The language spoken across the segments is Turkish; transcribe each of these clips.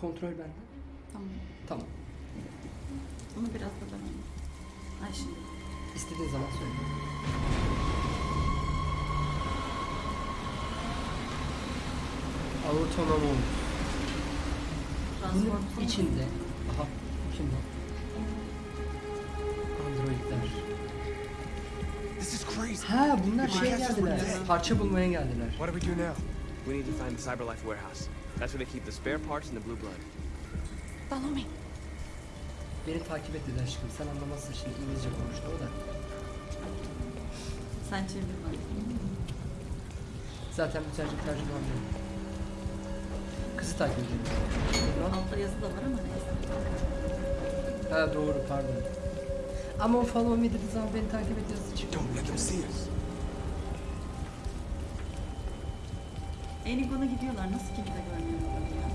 Kontrol bende. Tamam. Tamam. Bunu biraz da ben. Ay şimdi. İstediğin zaman söyle. Autonomous. Bunun içinde aha bu? Androidler. This is crazy. Ha bunlar şeye Yes, geldiler. Parça bulmaya geldiler. What do we do now? We need to find the Cyberlife warehouse. That's where they keep the spare parts and the blue blood. Follow me. Beni takip et dedi aşkım. Sen anlamazsın şimdi İngilizce konuştu o da. Sen çevir bana. Zaten mütercim tercüman benim. Kızı takip. Buradan- Altta yazı da var ama neyse. Ha doğru pardon. Ama o follow me dediği zaman beni takip et yazısı çıktı. Don't let them see us. Enigon'a gidiyorlar. Nasıl kimse görmüyor adamı ya?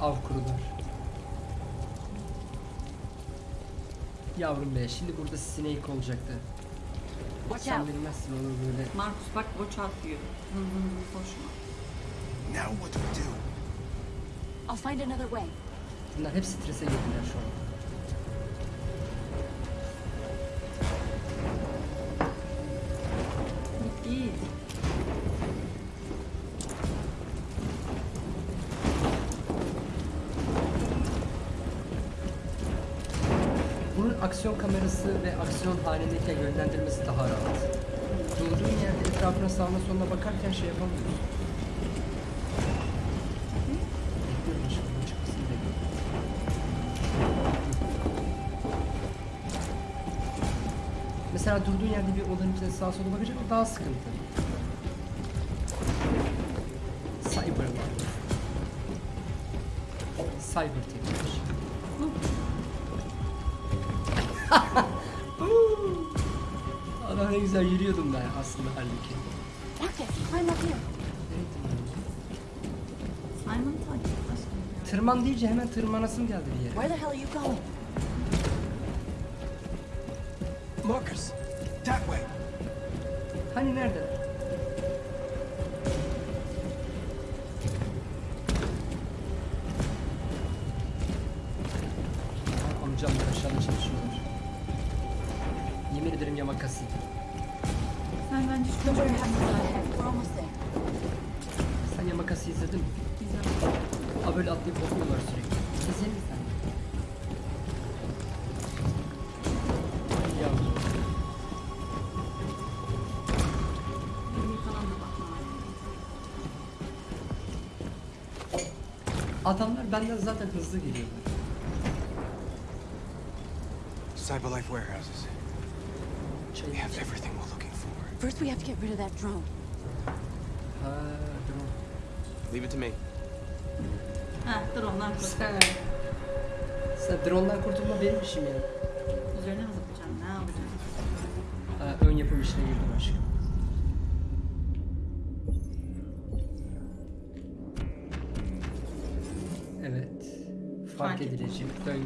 Av kurular. Yavrum be şimdi burada Snake olacaktı. Watch Sen out. bilmezsin onu böyle. Markus bak watch out diyor. Hı hı hı koşma. Now what do we do? I'll find another way. Bunlar hep strese girdiler şu an. Aksiyon kamerası ve aksiyon halindeyken yönlendirmesi daha rahat. Durduğun yerde etrafına sağına soluna bakarken şey yapamıyorsun. Mesela durduğun yerde bir odanın içine sağa sola bakacak o daha sıkıntı. Cyberlife. Cyber teknoloji. Güzel yürüyordum ben aslında halbuki. Marcus, climb up here. Nereye tırmanıyorum? Simon takip et. Tırman deyince hemen tırmanasım geldi bir yere. Where the hell are you going? Benden zaten hızlı geliyorlar. Cyberlife warehouses. We have everything we're looking for. First, we have to get rid of that drone. Ha, drone. Leave it to me. Ha dur ondan kurtul. Sen, drone'dan kurtulma benim işim ya. Üzerine mi zıplayacaksın? Ne yapacaksın? Ha, ön yapım işine girdim aşkım. Edilecek. Dön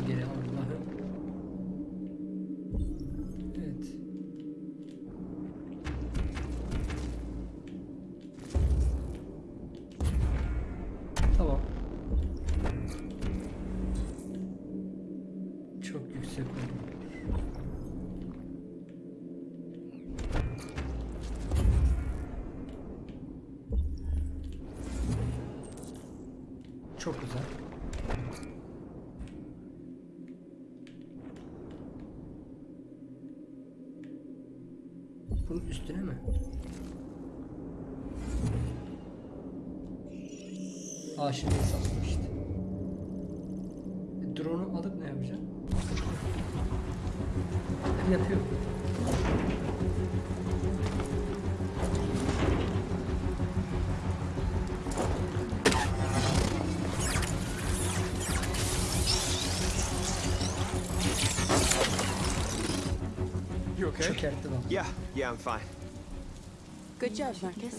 Good job, Marcus.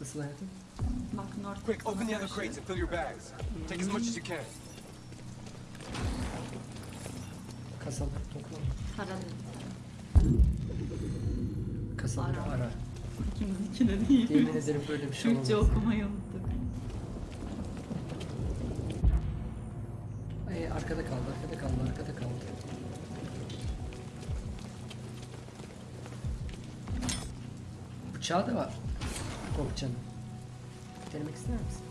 Nasıl hayatım? Quick, open the other crates and fill your bags. Take as much as you can. Kasaları topla. Para. Kasaları Ara. ara. İkimizinkine değil. Yemin ederim böyle bir şey Türkçe olmaz. okumayı unuttuk. Bıçağı da var. Kopçanın. Denemek ister misin?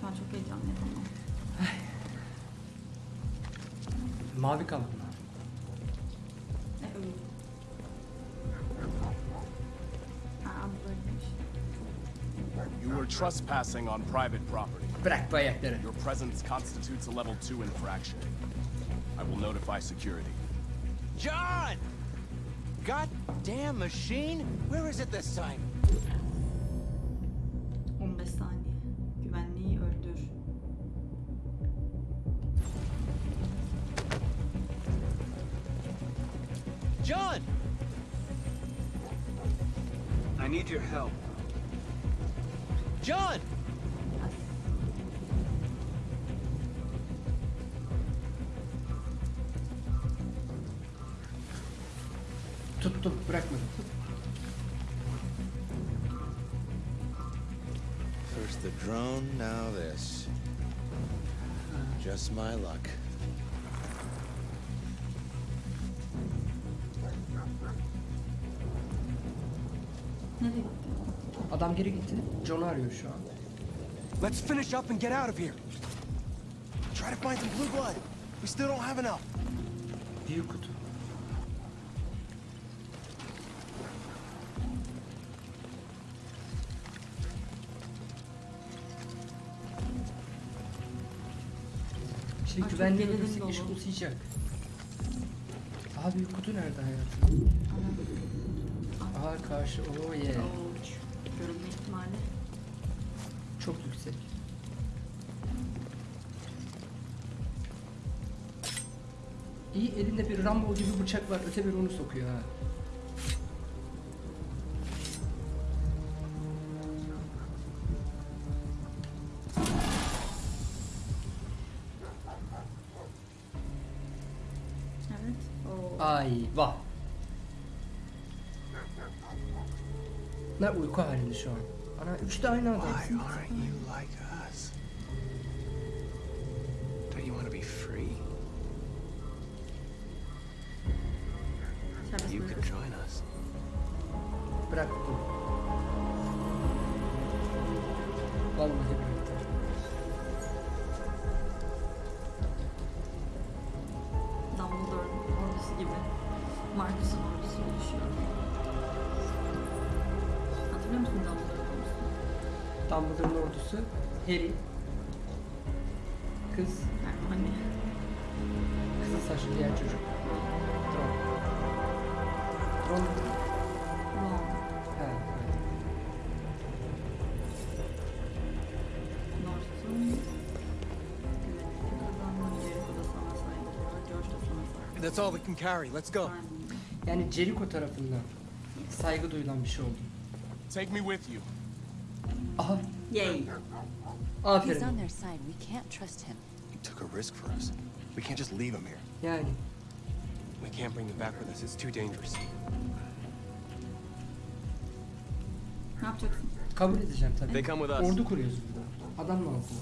Şu an çok heyecanlıyım ama. Mavi mı? Ne? Aa böyleymiş. You were trespassing on private property. Bırak bu ayakları. Your presence constitutes a level 2 infraction. I will notify security. John! Goddamn machine! Where is it this time? My luck. Adam geri gitti. John'u arıyor şu an. Let's finish up and get out of here. Try to find some blue blood. We still don't have enough. Büyük kutu. Şimdi Ay, çok güvenliği gerilim öldürsek dolu. iş uzayacak. Büyük kutu nerede hayatım? Aha karşı. Oh yeah. Oo, görünme ihtimali. Çok yüksek. İyi elinde bir Rambo gibi bıçak var. Öte bir onu sokuyor ha. Uyku halinde şu an. Ana üç de aynı adam. Why aren't you like Dumbledore'un ordusu Harry. Kız. Hermione. Kızıl saçlı diğer çocuk. Ron. Ron. That's all we can carry. Let's go. Yani Jericho tarafından saygı duyulan bir şey oldu. Take me with you. Aha, Yay. He's aferin. on their side. We can't trust him. He took a risk for us. We can't just leave him here. Yani We can't bring them back with us. It's too dangerous. Ne yapacaksın? kabul edeceğim tabii. They come with us. Ordu kuruyoruz burada. Adam lazım.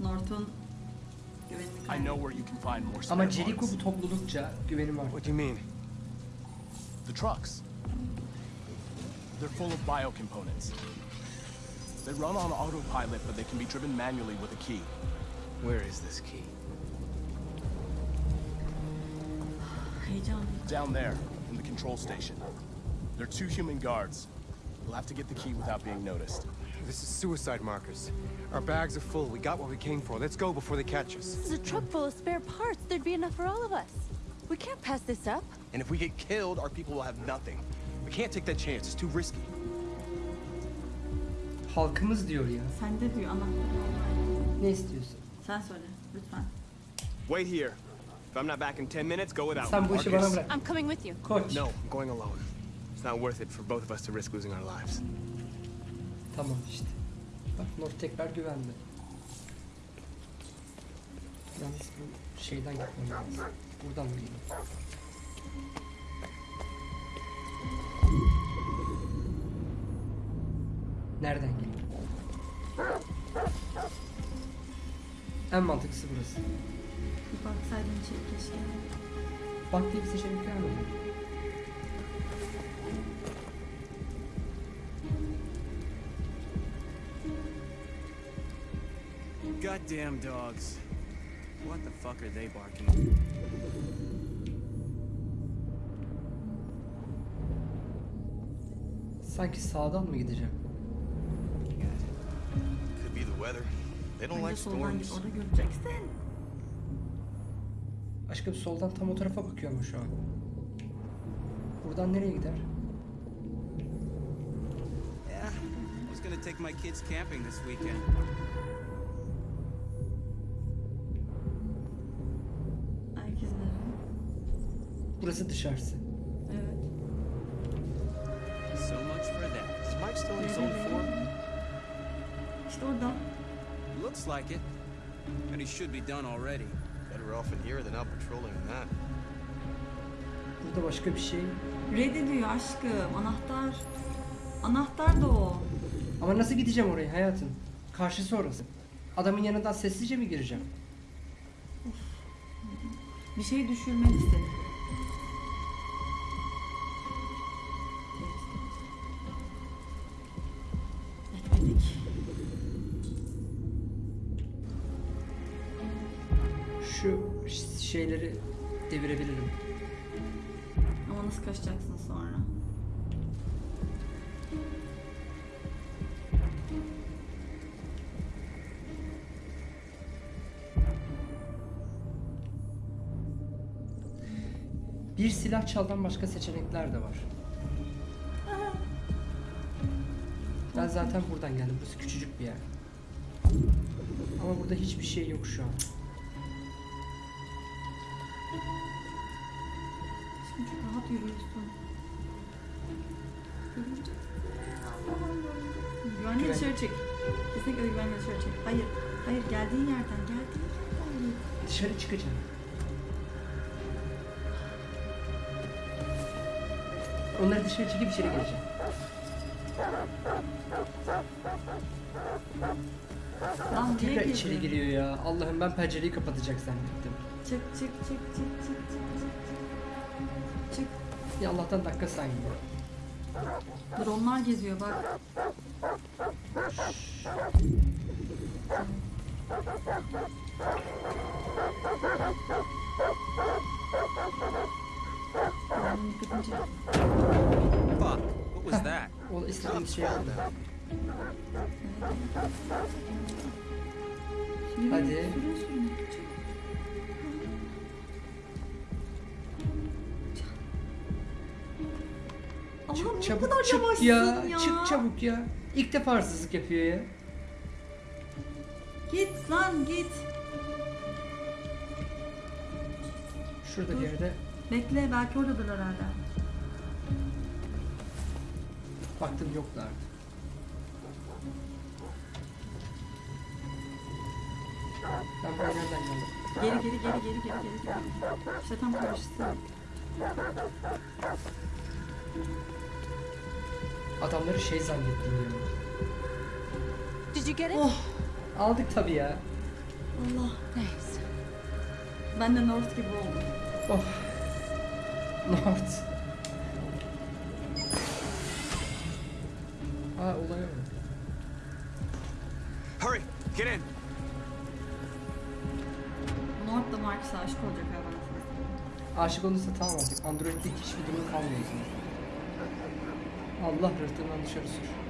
North'un güvenlik I know where you can find more Ama Jericho bu toplulukça güvenim var. What do you mean? The trucks. They're full of biocomponents. They run on autopilot, but they can be driven manually with a key. Where is this key? Heyecan. Down there, in the control station. There are two human guards. We'll have to get the key without being noticed. This is suicide markers. Our bags are full. We got what we came for. Let's go before they catch us. This is a truck full of spare parts. There'd be enough for all of us. We can't pass this up. And if we get killed, our people will have nothing. We can't take that chance. It's too risky. Halkımız diyor ya. Sende diyor anahtarı. Ne istiyorsun? Sen söyle lütfen. Wait here. If I'm not back in 10 minutes, go without Sen me. bu işi bana Marcus. bırak. I'm coming with you. Koç. No, I'm going alone. It's not worth it for both of us to risk losing our lives. Tamam işte. Bak North tekrar güvende. Yalnız bu şeyden gitmem lazım. Buradan mı gideyim? Nereden geleyim? En mantıklısı burası. Bir baksaydın içeri keşke. Bak diye bir seçenek vermedi. Goddamn dogs. What the fuck are they barking? Sanki sağdan mı gideceğim? Weather. They don't like storms. göreceksin. Aşkım soldan tam o tarafa bakıyorum şu an. Buradan nereye gider? Yeah, I was gonna take my kids camping this weekend. Burası dışarısı. Like it. And he should be done already. Better off in here than out patrolling in that. Burada başka bir şey. Reddediyor aşkım. Anahtar. Anahtar da o. Ama nasıl gideceğim oraya hayatım? Karşısı orası. Adamın yanından sessizce mi gireceğim? Bir şey düşürmek istedim. Bir silah çaldan başka seçenekler de var. Ben zaten buradan geldim. Burası küçücük bir yer. Ama burada hiçbir şey yok şu an. Şimdi çok rahat yürüyorsun. Güvenli Güven- dışarı çık. Kesinlikle güvenli dışarı çık. Hayır. Hayır geldiğin yerden. Geldiğin yerden. Dışarı çıkacağım. Onları dışarı çekip içeri gireceğim. Lan niye Tekrar girdin? içeri giriyor ya. Allah'ım ben pencereyi kapatacak zannettim. Çık çık çık çık çık çık çık. Çık. Ya Allah'tan dakika saymıyor. Dur onlar geziyor bak. Benim dikkatimi çekti. Was that? O istediğim Cops şey found yaptım. them. Yürü, Hadi. Çık. Çabuk kadar çık ya. ya. Çık çabuk ya. İlk defa hırsızlık yapıyor ya. Git lan git. Şurada bir yerde Bekle belki oradadır herhalde. Baktım yoklardı. Ben buraya nereden geldim? Geri geri geri geri geri geri geri. İşte tam karşısı. Adamları şey zannettim ya. Did you get it? Oh Aldık tabii ya. Allah. Nice. Ben de North gibi oldum. Oh. North. Aa olaya bak. Hurry, get in. North da Marcus'a aşık olacak ha bana sana. Aşık olursa tamam artık. Android'de hiçbir durum kalmıyor. Allah rıhtımdan dışarı sür.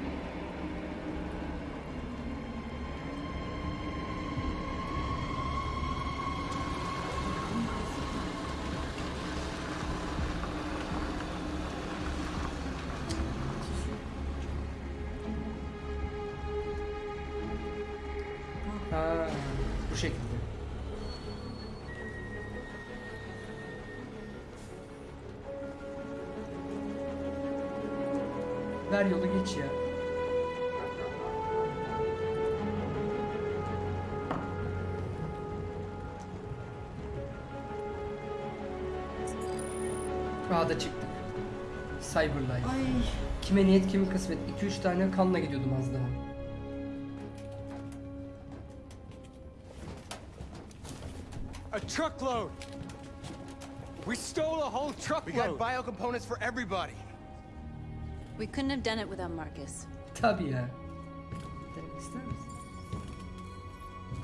Cyberlife. Ay Kime niyet kimi kısmet. 2-3 tane kanla gidiyordum az daha. A truckload! We stole a whole We truckload! got bio components for everybody. We couldn't have done it without Marcus. Tabii ya. Denemek ister misin?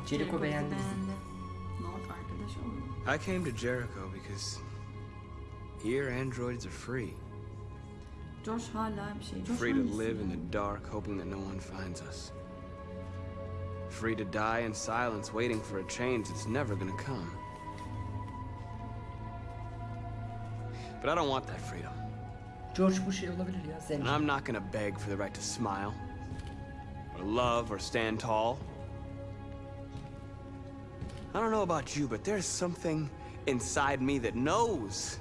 Jericho beğendi bizi. I came to Jericho because here androids are free. Josh hala bir şey. Josh Free to live in the dark, hoping that no one finds us. Free to die in silence, waiting for a change that's never gonna come. But I don't want that freedom. George bu şey olabilir ya. And I'm not gonna beg for the right to smile, or love, or stand tall. I don't know about you, but there's something inside me that knows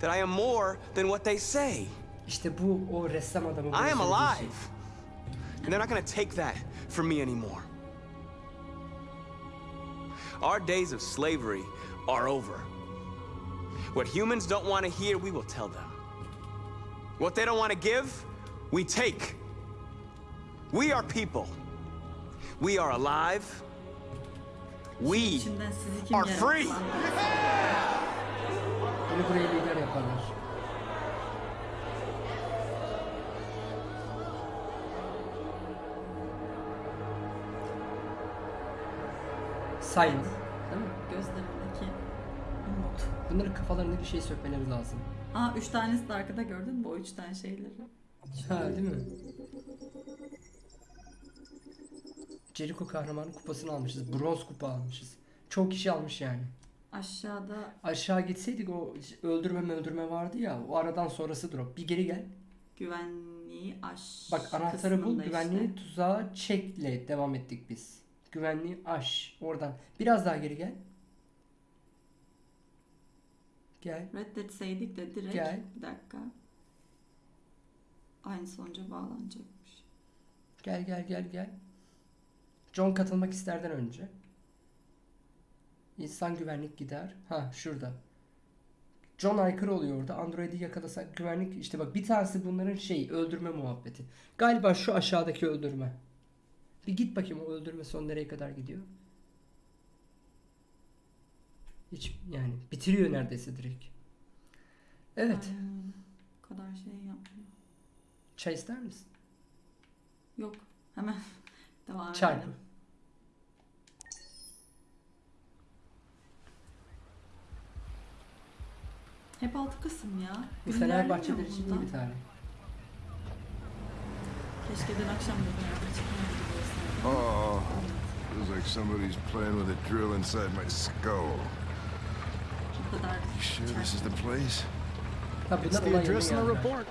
that I am more than what they say. İşte bu o ressam adamı. I am alive. And they're not gonna take that from me anymore. Our days of slavery are over. What humans don't want to hear, we will tell them. What they don't want to give, we take. We are people. We are alive. We İçinden sizi kim are free. Silent. Değil mi? Gözlerindeki umut. Bunların kafalarındaki şeyi sökmeleri lazım. Aa üç tanesi de arkada gördün mü o üç tane şeyleri? Ha değil mi? Jericho kahramanı kupasını almışız. Bronz kupa almışız. Çok kişi almış yani. Aşağıda Aşağı gitseydik o öldürme öldürme vardı ya. O aradan sonrası drop. Bir geri gel. güvenliği aş Bak anahtarı bul. kısmında Güvenliği işte. tuzağa çekle devam ettik biz. Güvenliği aş. Oradan. Biraz daha geri gel. Gel. Reddetseydik de direkt Gel. bir dakika. Aynı sonuca bağlanacakmış. Gel gel gel gel. John katılmak isterden önce. İnsan güvenlik gider. Ha şurada. John aykırı oluyor orada. Android'i yakalasak güvenlik işte bak bir tanesi bunların şey öldürme muhabbeti. Galiba şu aşağıdaki öldürme. Bir git bakayım o öldürme son nereye kadar gidiyor. Hiç yani bitiriyor neredeyse direkt. Evet. Aynen. O kadar şey yapmıyor. Çay ister misin? Yok. Hemen devam Çarpı. edelim. Hep altı kısım ya. Bu Gün Fenerbahçeler ilerlemiyor için iyi bir tarih. Keşke dün akşam da beraber biliyorsun. Oh, feels like somebody's playing with a drill inside my skull. Bu You sure this is the place? Ha It's bunlar the olay address in the report.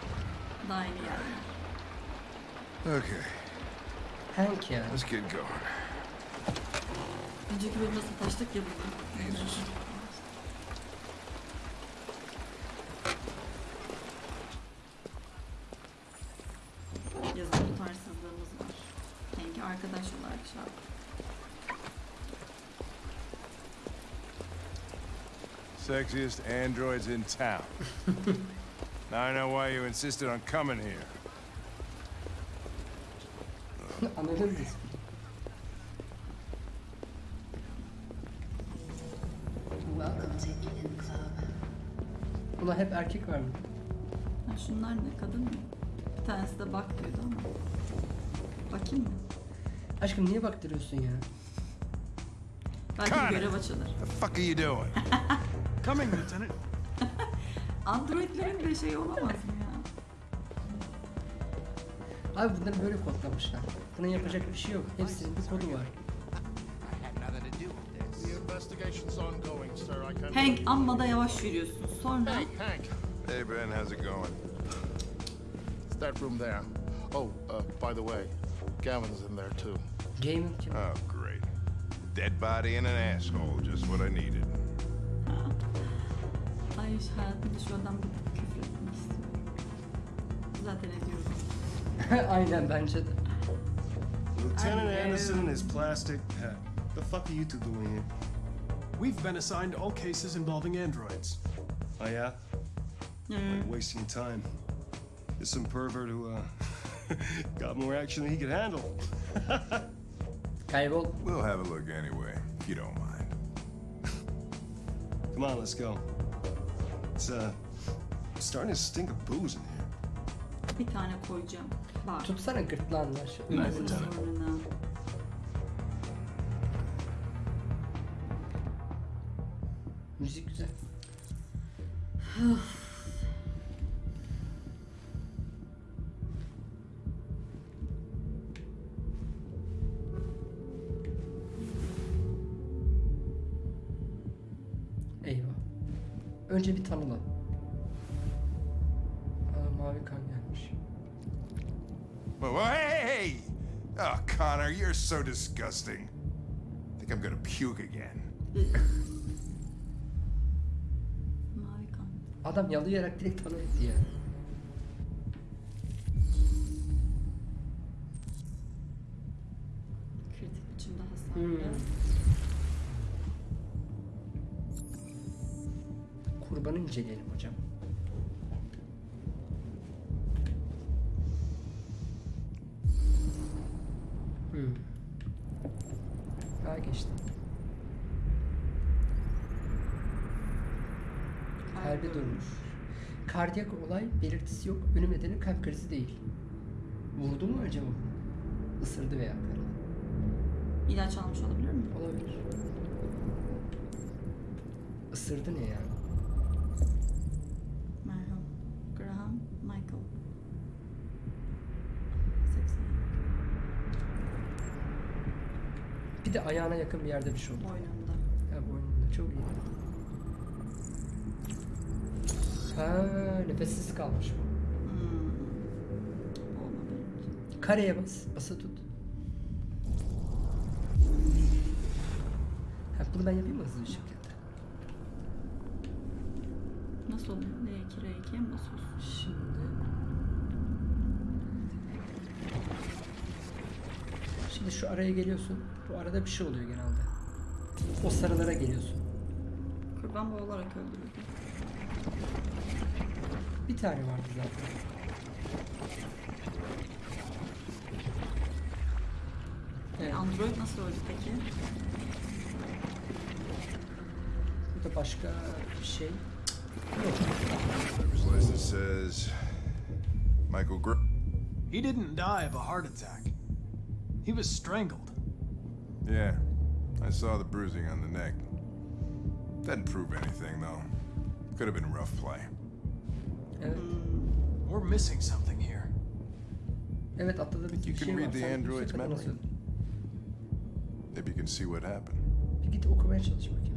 Daha yeni. Okay, Thank you. let's get going. Önceki Sexiest androids in town. now I know why you insisted on coming here. Anladın mı? Welcome to Eden Club. Buna hep erkek var mı? Ha, şunlar ne kadın mı? Bir tanesi de bak diyordu ama. Bakayım mı? Aşkım niye baktırıyorsun ya? Belki bir görev açılır. The fuck are you doing? Coming, Lieutenant. Androidlerin de şey olamaz mı ya? Abi bunları böyle kodlamışlar. Buna yapacak bir şey yok. Hepsinin bir kodu var. Hank amma da yavaş yürüyorsun. Sonra Hey, Hank. Hey, Ben, how's it going? It's that room there. Oh, uh, by the way, Gavin's in there too. Kim? Oh, great. Dead body and an asshole, just what I needed. Ay hayatımda şu adam bir küfür etmek istiyorum. Zaten ediyorum. Aynen bence de. Lieutenant I. Anderson and his plastic hat. The fuck are you two doing here? We've been assigned all cases involving androids. Oh yeah? Hmm. Like wasting your time. It's some pervert who uh, got more action than he could handle. Kaybol. We'll have a look anyway, if you don't mind. Come on, let's go. It's uh starting to stink of booze in here. Bir tane koyacağım. Bak. Tutsana gırtlağından şu. Ne Ölümünü. bir tane. Önce bir tanıla. Aa, mavi kan gelmiş. Hey! Oh, Connor, you're so disgusting. I think I'm gonna puke again. Mavi kan. Adam yalayarak direkt tanı etti ya. Belirtisi yok. Ölüm nedeni kalp krizi değil. Vurdu mu acaba? Isırdı veya karadı. İlaç almış olabilir mi? Olabilir. Isırdı ne yani? Merhaba. Graham Michael. 80. Bir de ayağına yakın bir yerde bir şey oldu. Boynunda. Ya boynunda çok iyi. Ha nefessiz kalmış bu. Hmm. Kareye bas. Basa tut. Ha bunu ben yapayım mı hızlı bir şekilde? Nasıl oluyor? L2, R2'ye mi basıyorsun? Şimdi... Şimdi şu araya geliyorsun. Bu arada bir şey oluyor genelde. O sarılara geliyorsun. Kurban boğularak öldürüldü. Bir tane vardı zaten. Evet. Android nasıl öldü peki? Burada başka bir şey yok. Driver's license says Michael Gr. He didn't die of a heart attack. He was strangled. Yeah, I saw the bruising on the neck. Doesn't prove anything though. Could have been rough play. Evet. We're missing something here. Evet atladığım Think bir you şey can var. read the Sen android's memory? nasıl- Maybe you can see what happened. Bir git okumaya çalış bakayım.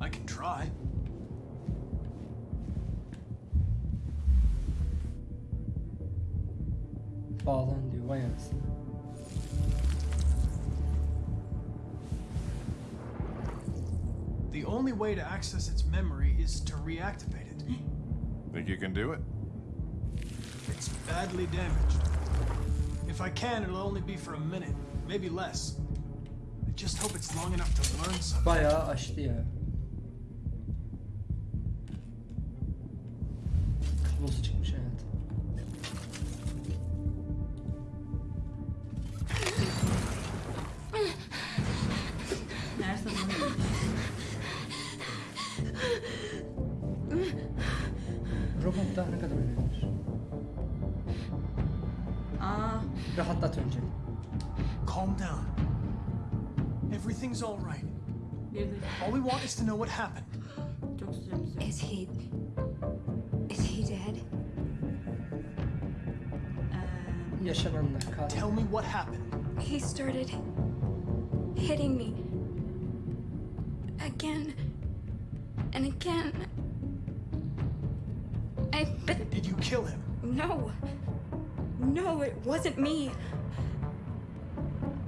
I can try. Bağlan diyor vay anasını. The only way to access its memory is to reactivate it. Think you can do it? It's badly damaged. If I can, it'll only be for a minute, maybe less. I just hope it's long enough to learn something. Bayağı açtı ya. Rahatlat önce. Calm down. Everything's all right. All we want is to know what happened. çok süremiz yok. Is he. Is he dead? Ee, Tell me what happened. He started hitting me. Again. And again. Wasn't me.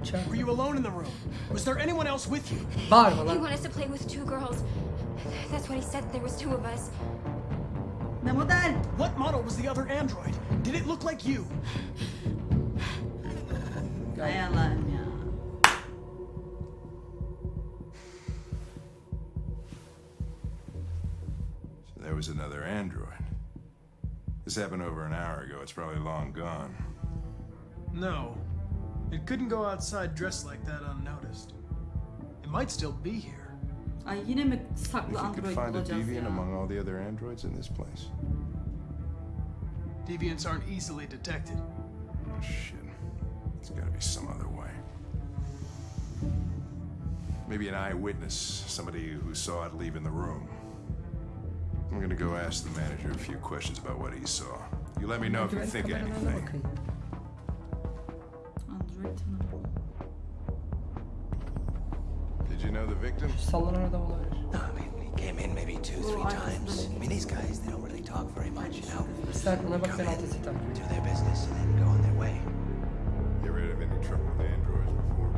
Çağır. Were you alone in the room? Was there anyone else with you? Bağırma He wanted us to play with two girls. That's what he said. There was two of us. ne model? What model was the other android? Did it look like you? Hay So there was another android. This happened over an hour ago. It's probably long gone. No. It couldn't go outside dressed like that unnoticed. It might still be here. Ay yine mi If saklı you could android find a deviant ya? among all the other androids in this place. Deviants aren't easily detected. Oh, shit. There's gotta be some other way. Maybe an eyewitness, somebody who saw it leaving the room. I'm gonna go ask the manager a few questions about what he saw. You let me know if you think of kameralarına anything. Bakın. Android tanımı. Did you know the victim? Şu sallanan adam olabilir. No, I mean, he came in maybe two, three three times. I mean, these guys, they don't really talk very much, you know? Sen ona bak ben adresi takip Do their business and then go on their way. You ever had any trouble with androids before?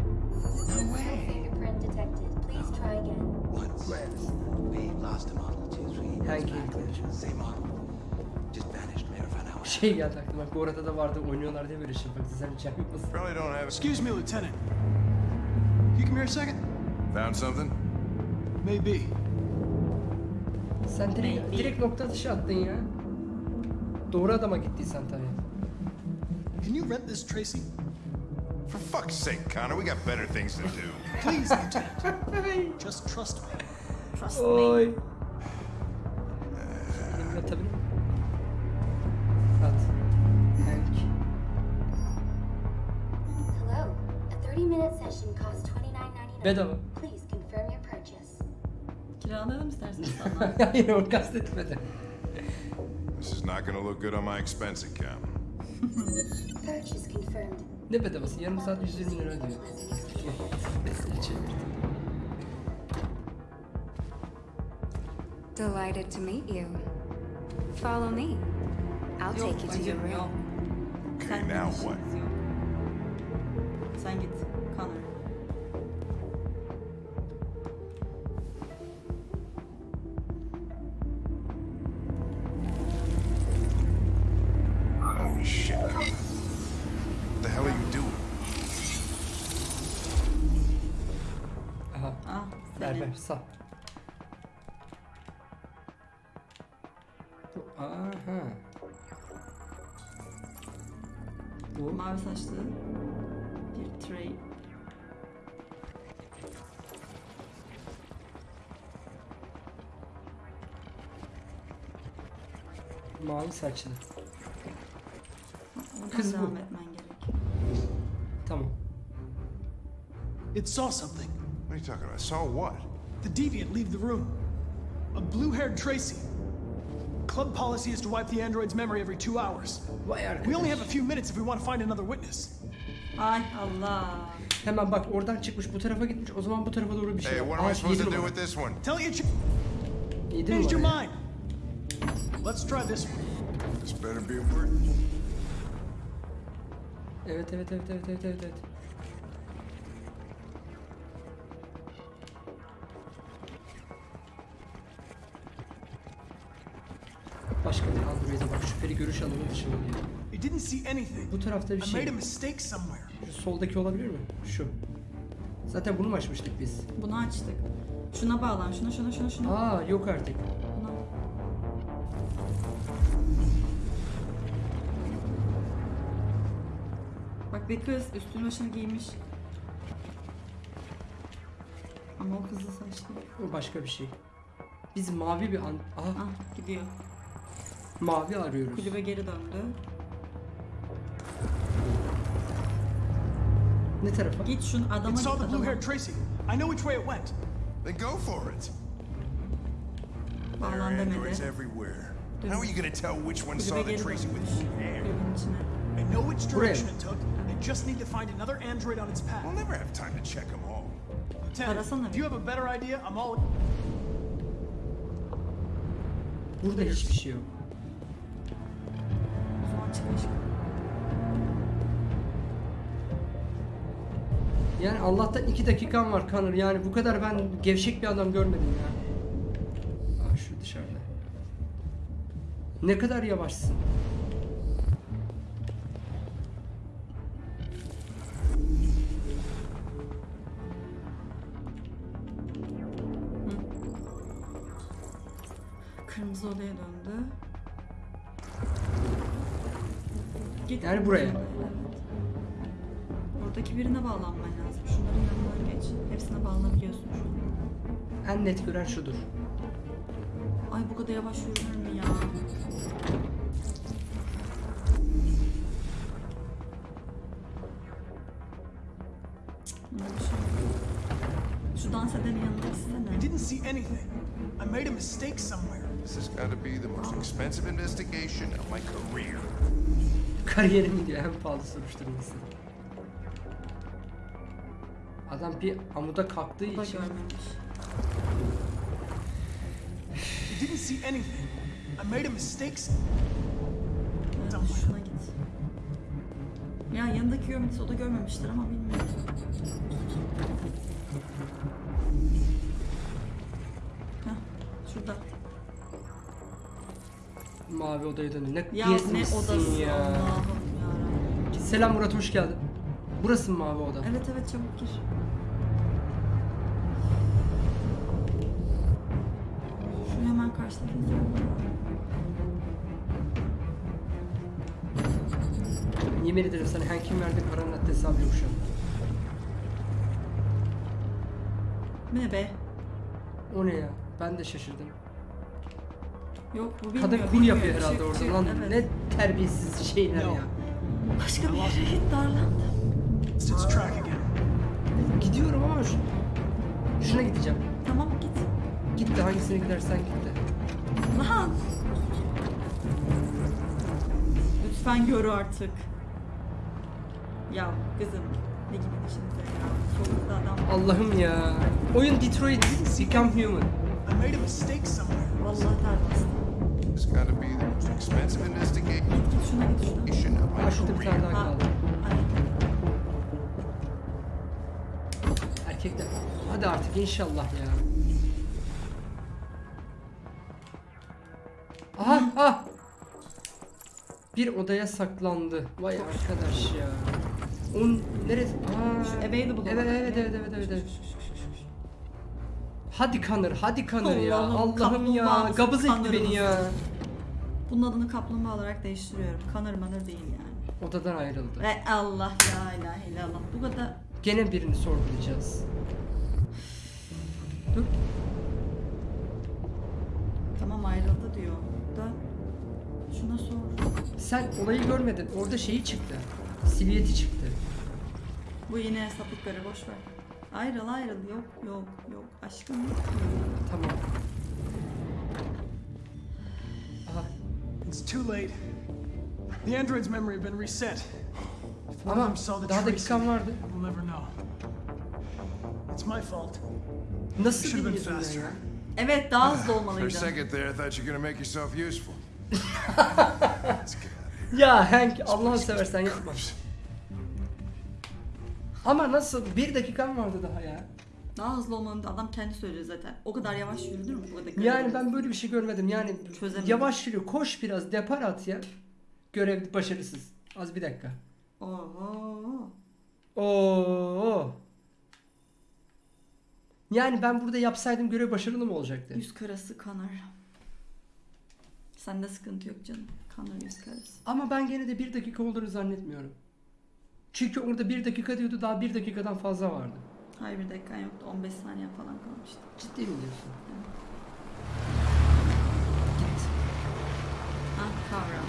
No way. Fingerprint detected. Please try again. Once. We lost a model two, three years Hangi back. arkadaş? Same model. Şey geldi aklıma. Bu arada da vardı oynuyorlar diye böyle şey. Bak sen hiç yapmasın. Probably don't have. Excuse me, Lieutenant. You come here a second? Found something? Maybe. Sen direkt, Maybe. direkt nokta atışı attın ya. Doğru adama gittiysen tabii. Can you rent this, Tracy? For fuck's sake, Connor, we got better things to do. Please, Lieutenant. Just trust me. Trust me. Oy. Bedava. Please confirm your purchase. Kiralayalım istersen sana. Hayır onu kastetmedi. This is not gonna look good on my expense account. Purchase confirmed. Ne bedavası? Yarım saat 120 lira diyor. Mesele çevirdim. Delighted to meet you. Follow me. I'll Yok take you to your room. Okay, Sen now what? Sen git Connor. Aha. Bu Mavi saçlı bir Trey. mavi saçlı. Oradan Kız bu. devam etmen gerek. Tamam. It saw something. What are you talking about? Saw what? The deviant leave the room. A blue-haired Tracy. Club policy is to wipe the android's memory every two hours. Vay We only have a few minutes if we want to find another witness. Ay Allah. Hemen bak oradan çıkmış bu tarafa gitmiş. O zaman bu tarafa doğru bir şey Hey, what am I supposed to do with this one? Tell you, ch- Yedi changed your mind. Let's try this one. This better be it. Evet evet evet evet evet evet. Bu tarafta bir şey. Şu soldaki olabilir mi? Şu. Zaten bunu mu açmıştık biz? Bunu açtık. Şuna bağlan. Şuna şuna şuna şuna. Aa yok artık. Buna. Bak bir kız üstünü başını giymiş. Ama o kızıl saçlı. O başka bir şey. Biz mavi bir an... Aha Ah gidiyor. mavi arıyoruz. Kulübe geri döndü. Ne tarafa? Git şunu adama It git saw the adama. blue-haired Tracy. I know which way it went. Then go for it. There are androids demedi. everywhere. How are you gonna tell which one Kulübe saw the Tracy with blue hair? I know which direction it took. I just need to find another android on its path. We'll never have time to check them all. Lieutenant, Arasana if you have a better idea, I'm all. Burada hiçbir şey yok. O zaman çıkmış. Yani Allah'tan iki dakikan var Connor. Yani bu kadar ben gevşek bir adam görmedim ya. Aa şu dışarıda. Ne kadar yavaşsın. Kırmızı odaya döndü. Git. Yani buraya. Şudur. Ay bu kadar yavaş yürünür mü ya? Şey. Şu dans edenin yanına gitsene. I didn't see anything. I made a mistake somewhere. This has got to be the most expensive investigation of my career. Kariyerim diyor en pahalı soruşturması. Adam bir amuda kalktığı için görmemiş. I didn't see anything. I made a mistake. Şuna git. Ya yanındaki görmediyse o da görmemiştir ama bilmiyorum. Heh, şurada. mavi odaya dönüyor. Ne Ya ne gezmişsin odası ya. Allah'ım yarabbim. Selam Murat hoş geldin. Burası mı mavi oda? Evet evet çabuk gir. Hemen karşıdaki Yemin ederim sana Hank'in verdiği paranın haddi hesabı yok şu an. Bu ne be? O ne ya? Ben de şaşırdım. Yok bu bilmiyor. Kadın kul bilmiyor. yapıyor herhalde Çık, orada çık, lan. evet. Ne terbiyesiz şeyler ya. Başka bir yere git darlandım. Gidiyorum ama şu... Şuna gideceğim. Git. De hangisine gidersen git de. Lan! Lütfen gör artık. Ya kızım ne gibi düşünce ya. Solukta adam. Allah'ım ya. Oyun Detroit Become Human. I made a mistake somewhere. Vallahi terbiyesiz. It's got to be the most expensive investigation of my career. Erkekler. Hadi artık inşallah ya. Bir odaya saklandı. Vay arkadaş ya. Onun neresi? Aa, available evet, evet, evet, evet, evet, evet. Hadi kanır, hadi kanır ya. Allah'ım, ya. Gabız etti beni ya. Bunun adını kaplumbağa olarak değiştiriyorum. Kanır manır değil yani. Odadan ayrıldı. Ve Allah la ilahe illallah. Bu kadar Gene birini sorgulayacağız. Sen olayı görmedin. Orada şeyi çıktı. Silüeti çıktı. Bu yine sapıkları boş ver. Ayrıl ayrıl yok yok yok aşkım yok. Tamam. Aha. It's too late. The android's memory had been reset. Ama daha dakikan vardı. we'll never know. It's my fault. Nasıl Should have been bilmiyorsun faster. ya? Evet daha hızlı For a olmalıydı. second there, I thought you were gonna make yourself useful. Ya Hank Allah'ını seversen yapma. Ama nasıl? Bir dakikan vardı daha ya. Daha hızlı olmalıydı. Adam kendi söylüyor zaten. O kadar yavaş yürüdür mü bu kadar? Yani ben böyle bir şey görmedim. Yani Çözemedim. yavaş yürü, koş biraz, depar at ya. Görev başarısız. Az bir dakika. Oho. Oo. Yani ben burada yapsaydım görev başarılı mı olacaktı? Yüz karası kanar. Sende sıkıntı yok canım. Kanar yüz karası. Ama ben gene de bir dakika olduğunu zannetmiyorum. Çünkü orada bir dakika diyordu daha bir dakikadan fazla vardı. Hayır bir dakikan yoktu. 15 saniye falan kalmıştı. Ciddi mi diyorsun? Ah kavra.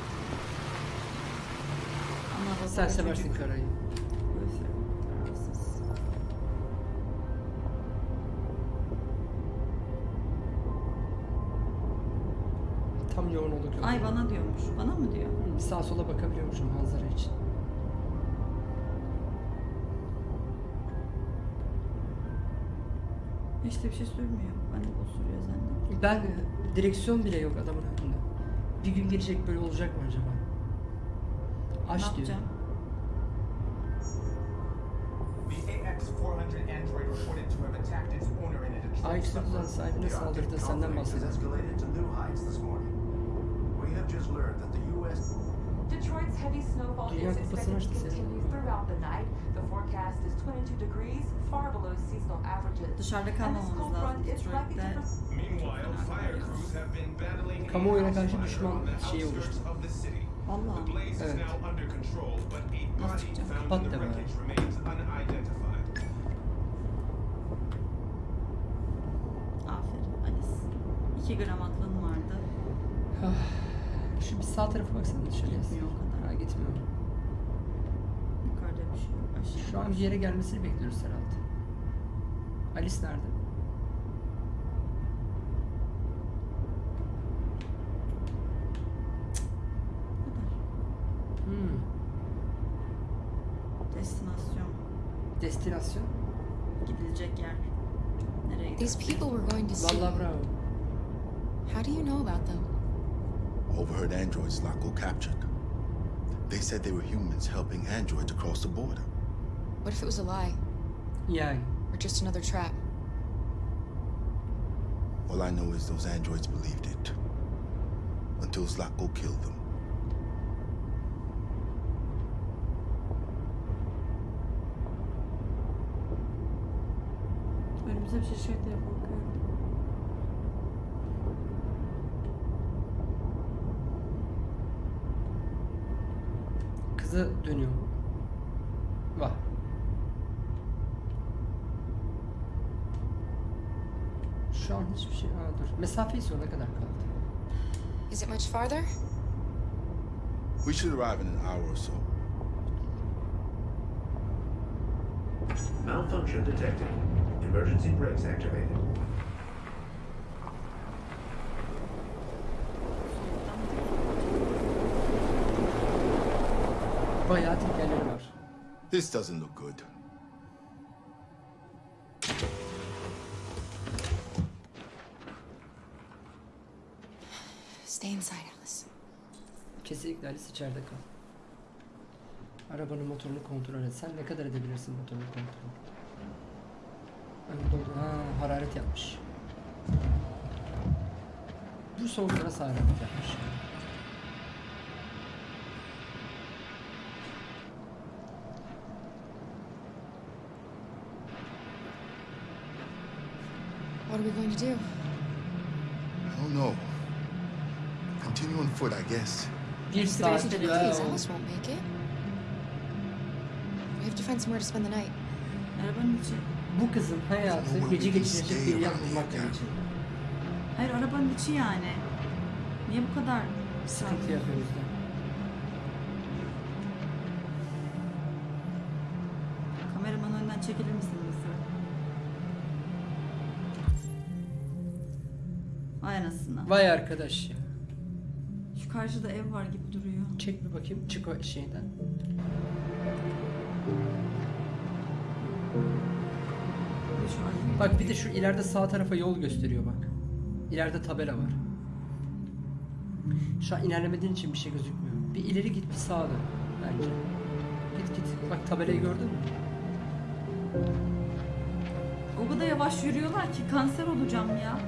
Ama Sen seversin karayı. Tam yoğun gördüm. Ay bana diyormuş. Bana mı diyor? Hı, Sağa sola bakabiliyormuşum manzara için. Hiç de bir şey sürmüyor. Ben de o sürüyor zannettim. Ben direksiyon bile yok adamın önünde. Bir gün gelecek böyle olacak mı acaba? Ne Aç diyor. yapacağım? The AX-400 android reported to have attacked its owner in a Detroit AX-400 sahibine saldırdı senden bahsediyor. escalated to new heights this morning. We have just learned that the U.S. Detroit's heavy snowfall Dünya is Kupası'nı expected to açtı senin. continue throughout the night. The forecast is 22 degrees, far below seasonal averages. Dışarıda And this kalmamamız cold lazım front is likely to Detroit'te. Meanwhile, fire crews have been battling a Kamuoyuna house karşı fire düşman on the şeyi outskirts oluştu. of the city. Vallahi. The blaze is Evet. now under control, but a Nasıl body çıkacağım? found Kapat in the deme. wreckage remains unidentified. Aferin Alice. 2 gram aklın vardı. Şu bir sağ tarafa baksana dışarıya. Gitmiyor o kadar. Ha gitmiyor. Yukarıda bir şey yok. Aşağı. Şu an bir yere gelmesini bekliyoruz herhalde. Alice nerede? Hmm. Destinasyon. Destinasyon. Gidilecek yer. Nereye These gidiyoruz? people we're going to see. Vallahi bravo. How do you know about them? Overheard androids Laco captured. They said they were humans helping androids across the border. What if it was a lie? Yeah. Or just another trap? All I know is those androids believed it. Until Zlatko killed them. Önümüze bir şey çıkacak diye korkuyorum. Kıza dönüyor mu? Vah. Şu an hiçbir şey... Aa dur. Mesafeyi sonuna kadar kaldı. Is it much farther? We should arrive in an hour or so. Malfunction detected. Emergency brakes activated. Bayağı tekerleri var. This doesn't look good. Stay inside, Alice. Kesinlikle Alice içeride kal. Arabanın motorunu kontrol et. Sen ne kadar edebilirsin motorunu kontrol? Ön doldu. Ha, hararet yapmış. Bu soğukta nasıl hararet yapmış? What are we going to do? I don't know. Continue on foot, I guess. Bir saat. Please, Wow. Alice won't make it. We have to find somewhere to spend the night. Arabanın içi. Bu kızın hayatı gece geçirecek bir yer bulmakla geçiyor. Hayır arabanın içi yani. Niye bu kadar Sıkıntı yapıyoruz da. Kameramanın önünden çekilir misin anasını. Vay arkadaş ya. Şu karşıda ev var gibi duruyor. Çek bir bakayım. Çık o şeyden. Ve şu an Bak bir de şu ileride sağ tarafa yol gösteriyor bak. İleride tabela var. Şu an ilerlemediğin için bir şey gözükmüyor. Bir ileri git bir sağa dön bence. Git git. Bak tabelayı gördün mü? O kadar yavaş yürüyorlar ki kanser olacağım ya.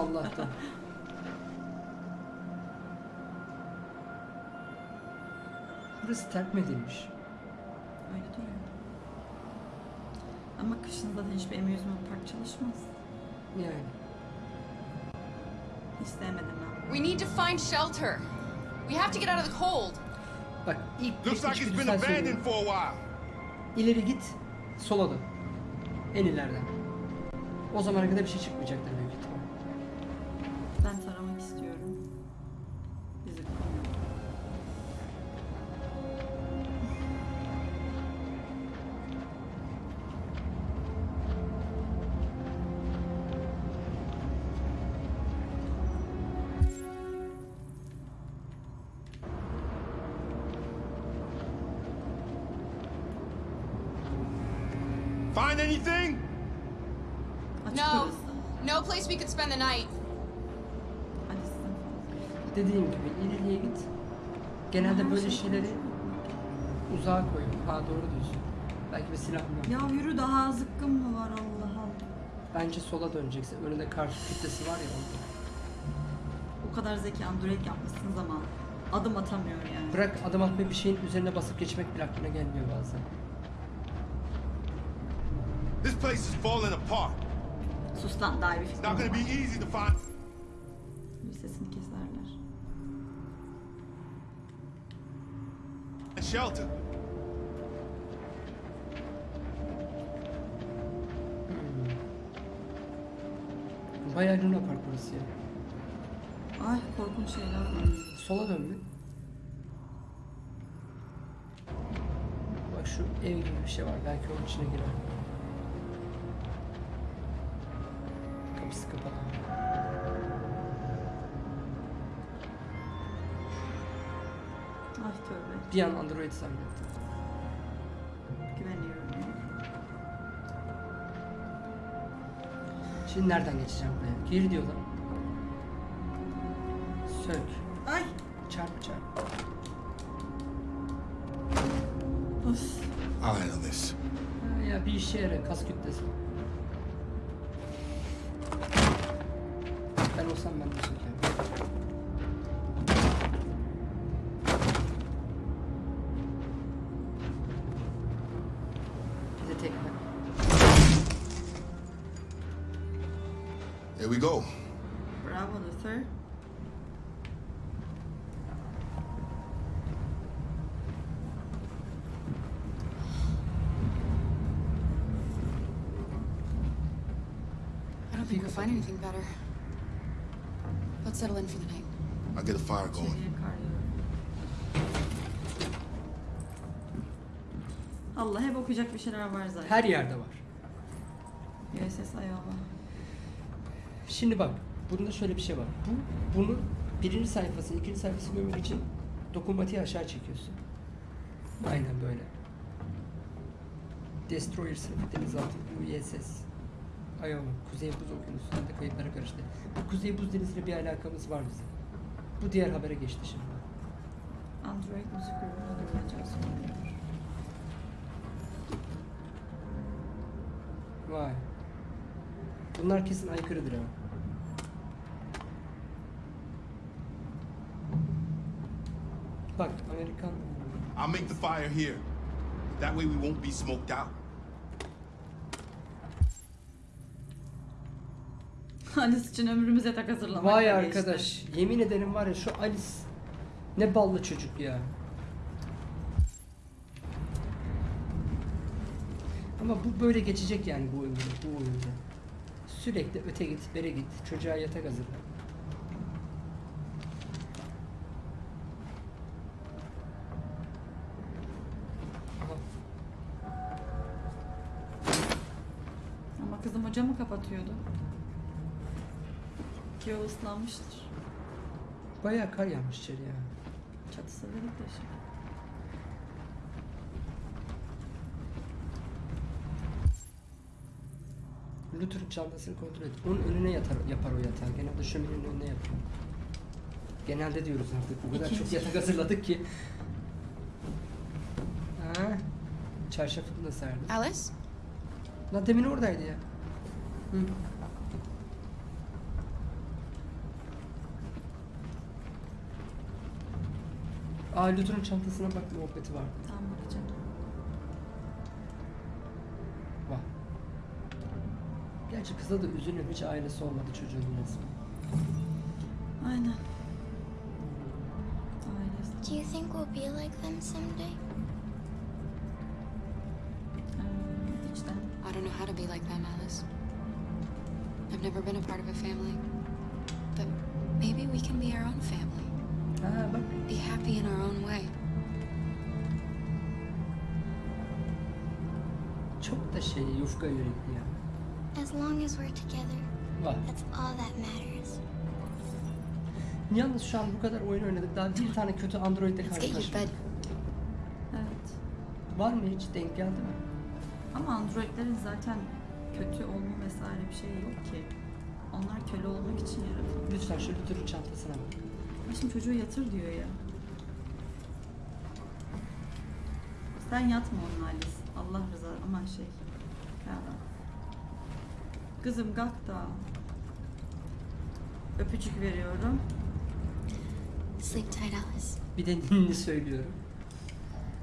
Allah'tan. Burası terk mi edilmiş? Öyle duruyor. Ama kışın zaten hiçbir amusement park çalışmaz. Yani. Hiç sevmedim ben. We need to find shelter. We have to get out of the cold. Bak ilk Looks like it's been abandoned for a while. İleri git, sola dön. En ileriden. O zamana kadar bir şey çıkmayacaktır büyük ihtimal. Ben istiyorum. Bizi. Find anything? No. No place we could spend the night. Dediğim gibi ileriye git. Genelde böyle şey şeyleri uzağa koy. Ha doğru diyorsun. Belki bir silah mı? Ya yürü daha zıkkım mı var Allah Allah. Bence sola döneceksin. Önünde karşı kütlesi var ya orada. O kadar zeki android yapmışsınız ama adım atamıyor yani. Bırak adım atmayı bir şeyin üzerine basıp geçmek bile aklına gelmiyor bazen. This place is falling apart. Sus lan daha bir It's fikrim not gonna be easy to find. Shelter. Bayağı Luna Park burası ya. Ay korkunç şeyler var. Sola dön. Bak şu ev gibi bir şey var. Belki onun içine girer. Bir an Android zannettim. Güveniyorum. Şimdi nereden geçeceğim buraya? Gir diyorlar. Sök. Ay. Çarp çarp. Of. Ha, Ya bir işe yarar. Kas kütlesi. Ben olsam ben de sökerim. We go. Bravo Luther. I don't think we'll find anything better. Let's settle in for the night. I'll get a fire going. İçeriye. Allah hep okuyacak bir şeyler var zaten. Her yerde var. Şimdi bak, bunda şöyle bir şey var. Bu, bunu birinci sayfası, ikinci sayfası görmek için dokunmatiği aşağı çekiyorsun. Aynen böyle. Destroyer sınıfı denizaltı USS Iowa, Kuzey Buz Okyanusu'nda kayıplara karıştı. Bu Kuzey Buz Denizi'yle bir alakamız var bizim. Bu diğer habere geçti şimdi. Android müzik grubuna döneceğiz. Vay. Bunlar kesin aykırıdır ama. Bak Amerikan I'll make the fire here. That way we won't be smoked out. Alice için ömrümüze tak hazırlamak. Vay arkadaş. Yemin ederim var ya şu Alice ne ballı çocuk ya. Ama bu böyle geçecek yani bu oyunda, bu oyunda. Sürekli öte git, bere git, çocuğa yatak hazırla. Aha, Hocamı kapatıyordu. Ki o ıslanmıştır. Bayağı kar yağmış içeri ya. Çatısı delik deşik. Luther'ın çantasını kontrol et. Onun önüne yatar, yapar o yatağı. Genelde şöminenin önüne yapıyor. Genelde diyoruz artık. O kadar çok İkinci. yatak hazırladık ki. Ha, çarşafını da serdi. Alice? Lan demin oradaydı ya. Hı. Aa Luther'ın çantasına bak muhabbeti vardı. Tam bakacağım. Var. Gerçi kıza da üzülüyor. Hiç ailesi olmadı çocuğun resmi. Aynen. Ailesi. Do you think we'll be like them someday? İçten. I don't know how to be like them, Alice. Part of a family. But maybe we can be our own family. Ha bak. Be happy in our own way. Çok da şey yufka yürekli ya. As long as we're together, Var. that's all that matters. Yalnız şu an bu kadar oyun oynadık. Daha bir tane kötü Android'de Let's get you to bed. karşılaşmadık. Evet. Var mı hiç? Denk geldi mi? Ama androidlerin zaten kötü olma vesaire bir şey yok ki. Onlar köle olmak için yaratılmış. Lütfen şu Luther'ın çantasına bak. Şimdi çocuğu yatır diyor ya. Sen yatma onun Alice. Allah rızası aman şey. Kara. Kızım kalk da. Öpücük veriyorum. Sleep tight, Alice. Bir de ninni söylüyorum.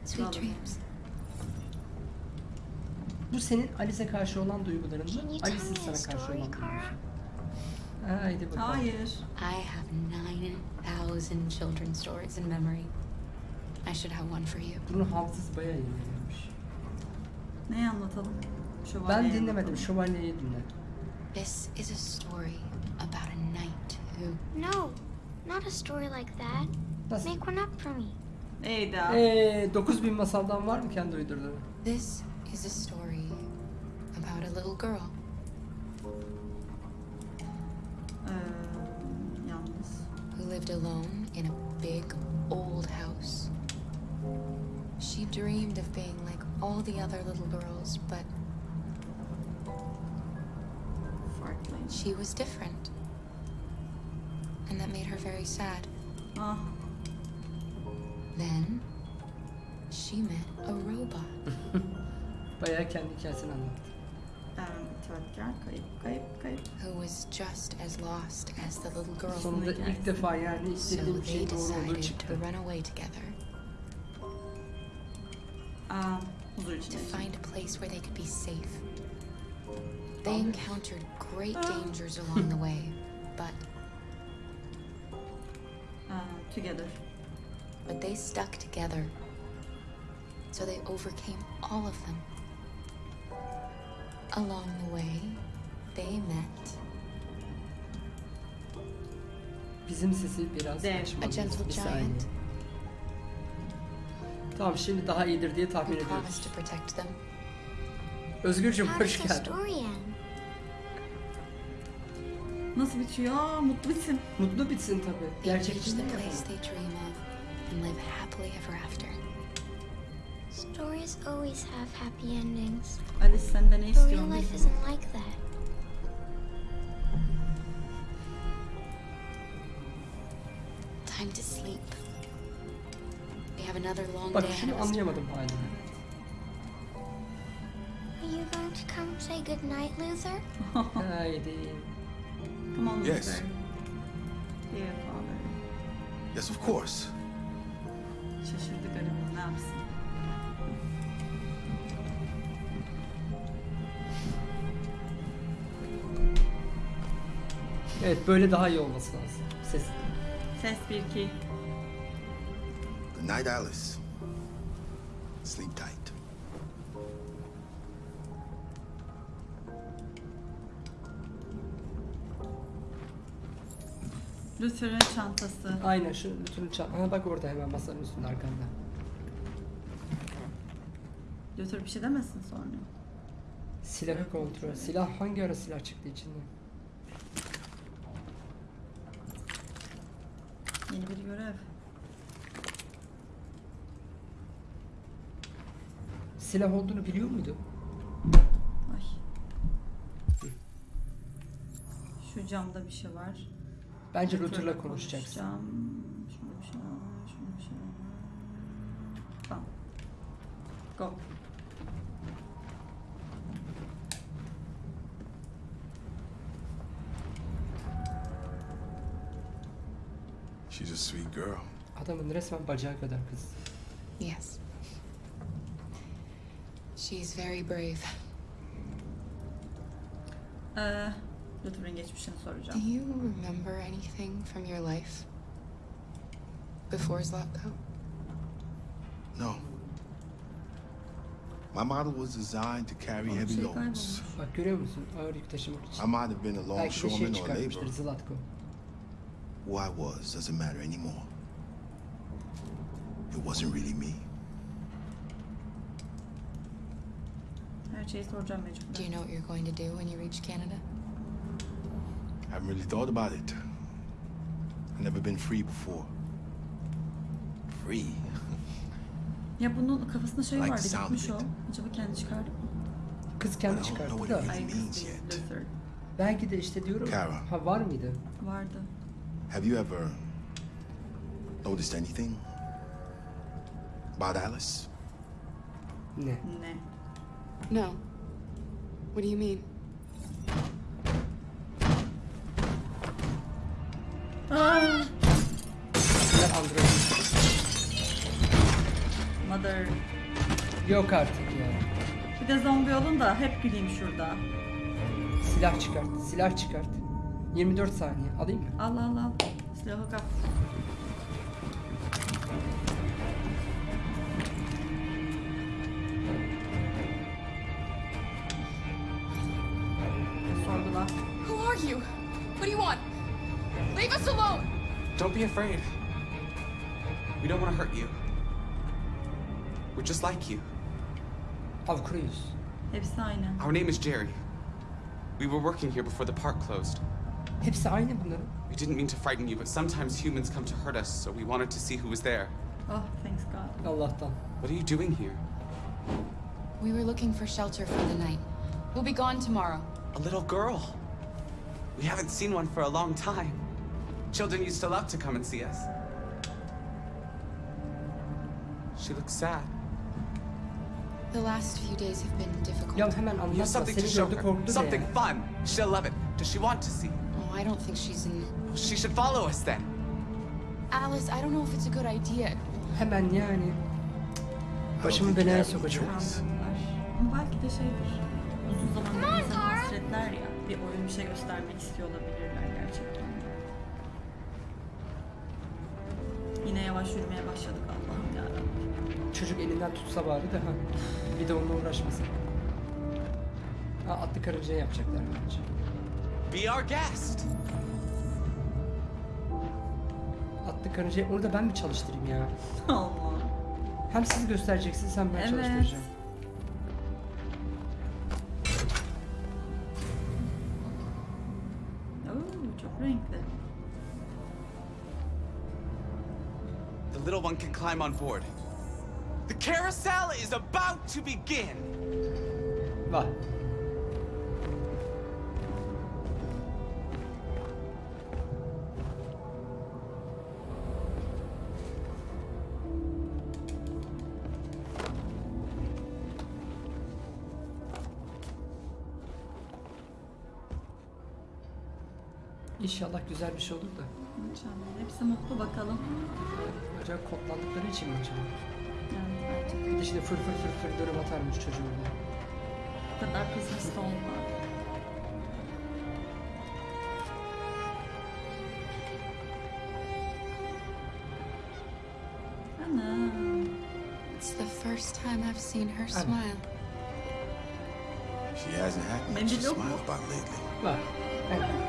Sweet dreams. Bu senin Alice'e karşı olan duyguların mı? Can you tell Alice'in me a sana karşı story, olan Kara? Haydi bakalım. Hayır. I have 9,000 children's stories in memory. I should have one for you. Bunun hafızası bayağı iyi veriyormuş. Neyi anlatalım? Şövalyeyi Ben dinlemedim. Şövalyeyi dinle. This is a story about a knight who No, not a story like that. Nasıl? Make one up for me. Eyda. Eee 9000 masaldan var mı kendi uydurduğun? This is a story about a little girl. Lived alone in a big old house. She dreamed of being like all the other little girls, but she was different. And that made her very sad. Ah. Then she met a robot. Bayağı kendi hikayesini anlattı. Evet, itatkar, kayıp, kayıp, kayıp. who was just as lost as the little girl. Sonunda ilk defa yani So istediğim they şey doğru olduğu decided to run away together Aa, huzur to find a place where they could be safe. They encountered great dangers along the way, but Aa, together. but they stuck together. So they overcame all of them. Along the way, they met Bizim sesi biraz Dev. açmalıyız. A gentle Bir saniye. giant. Tamam şimdi daha iyidir diye tahmin who ediyoruz. promised to protect them. Özgürcüm How hoş does the geldin. story end? Nasıl bitiyor? Mutlu bitsin. Mutlu bitsin tabii. They reach Gerçekçi the değil place yapalım. they dream of and live happily ever after. Stories always have happy endings. Alice senden ne But real life isn't like that. Time to sleep. We have another long Bak day ahead şunu anlayamadım halini. Are you going to come say goodnight, Luther? Haydi. Come on, Yes. Luther. Dear father. Yes, of course. Şaşırdı garibim ne yapsın? Evet böyle daha iyi olması lazım. Ses. Ses 1 2. Good night, Alice. Sleep tight. Luther'ın çantası. Aynen şu lütfen çal. Ha bak orada hemen masanın üstünde arkanda. Luther bir şey demesin sonra. Silahı kontrol. Silah hangi ara silah çıktı içinden? Yeni bir görev. Silah olduğunu biliyor muydu? Ay. Şu camda bir şey var. Bence Luther'la konuşacaksın. Şurada bir şey var. Şurada bir şey var. Tamam. Go. Adamın resmen bacağı kadar kız. Yes. She's very brave. Ee, Luther'ın geçmişini Do you remember anything from your life before Zlatko? No. My model was designed to carry heavy şey loads. Bak görüyor musun? Ağır yük taşımak için. I might have been a longshoreman şey or a laborer. Zlatko. Who I was doesn't matter anymore. It wasn't really me. Her şeyi soracağım Do you know what you're going to do when you reach Canada? I haven't really thought about it. I've never been free before. Free? Ya bunun kafasında şey Like vardı gitmiş o. it. Acaba kendi çıkardı mı? Kız kendi I don't know çıkarttı what it da. Ay kız means değil. Belki de işte diyorum. Kara. Ha var mıydı? Vardı. Have you ever Noticed anything? About Alice? Ne? Ne? No. What do you mean? Android. Mother. Yok artık ya. Bir de zombi olun da hep güleyim şurada. Silah çıkart. Silah çıkart. 24 saniye. Alayım mı? Al al al. Silahı kap. Be afraid. We don't want to hurt you. We're just like you. Av kuruyoruz. Hepsi aynı. Our name is Jerry. We were working here before the park closed. Hepsi aynı bunların. We didn't mean to frighten you, but sometimes humans come to hurt us, so we wanted to see who was there. Oh thanks God. Allah'tan. What are you doing here? We were looking for shelter for the night. We'll be gone tomorrow. A little girl. We haven't seen one for a long time. Children used to love to come and see us. She looks sad. The last few days have been difficult. Ya hemen You have something to show her. Something fun. She'll love it. Does she want to see? Oh, I don't think she's in. She should follow us then. Alice, I don't know if it's a good idea. Hemen yani. Başımı belaya sokacağım. Kandırdılar. Ama belki de şeydir. Uzun zamandır insan hasretler ya. Bir oyun bir şey göstermek istiyor olabilirler yavaş yürümeye başladık Allah'ım yarabbim. Çocuk elinden tutsa bari de ha. Bir de onunla uğraşmasın. Ha atlı karıncaya yapacaklar bence. Be our guest. Atlı karıncayı onu da ben mi çalıştırayım ya? Allah. Hem siz göstereceksiniz hem ben Evet. çalıştıracağım. Climb on board. The carousel is about to begin. Var. İnşallah güzel bir şey olur da. İnşallah. Hepsi mutlu bakalım. Acaba kodlandıkları için mi acaba? Yani artık Bir de şimdi fır fır fır fır dönüm atarmış çocuğum ya. bu kadar pessimist olma. Ana. It's the first time I've seen her smile. She hasn't had much to smile about lately. Var. Evet.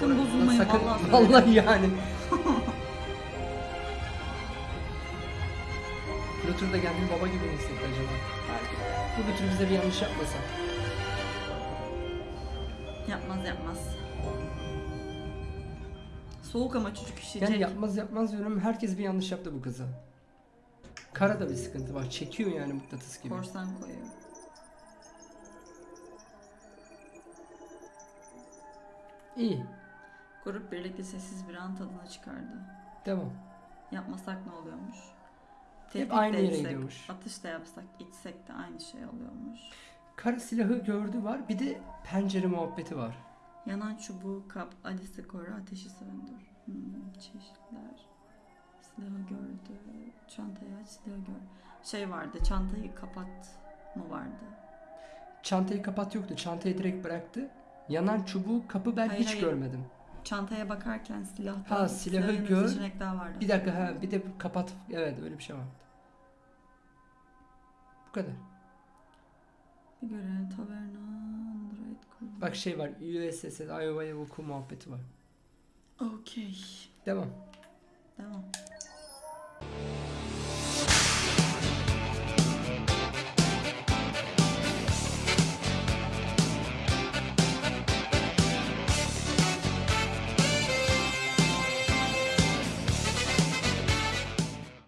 Sakın bozulmayın Sakın, vallahi. vallahi yani. Luther da kendini baba gibi mi hissetti acaba? Bu Luther bize bir yanlış yapmasa. Yapmaz yapmaz. Soğuk ama çocuk üşüyecek. Yani yapmaz yapmaz diyorum herkes bir yanlış yaptı bu kıza. Kara da bir sıkıntı var. Çekiyor yani mıknatıs gibi. Korsan koyuyor. İyi. Grup birlikte sessiz bir an tadına çıkardı. Devam. Yapmasak ne oluyormuş? Hep Tehdit aynı de yere etsek, gidiyormuş. Atış da yapsak, içsek de aynı şey oluyormuş. Kara silahı gördü var. Bir de pencere muhabbeti var. Yanan çubuğu kap, Alice'i koru, ateşi söndür. Hmm, çeşitler. Silahı gördü. Çantayı aç, silahı gör. Şey vardı, çantayı kapat mı vardı? Çantayı kapat yoktu. Çantayı direkt bıraktı. Yanan çubuğu kapı ben Hayır, hiç hayır. görmedim. Çantaya bakarken silahtan Ha silahı gör. seçenek daha vardı. Bir dakika ha bir de kapat. Evet öyle bir şey vardı. Bu kadar. Bir görev taverna, Android. Bak şey var. USS Iowa'ya vuku muhabbeti var. Okey. Devam. Devam.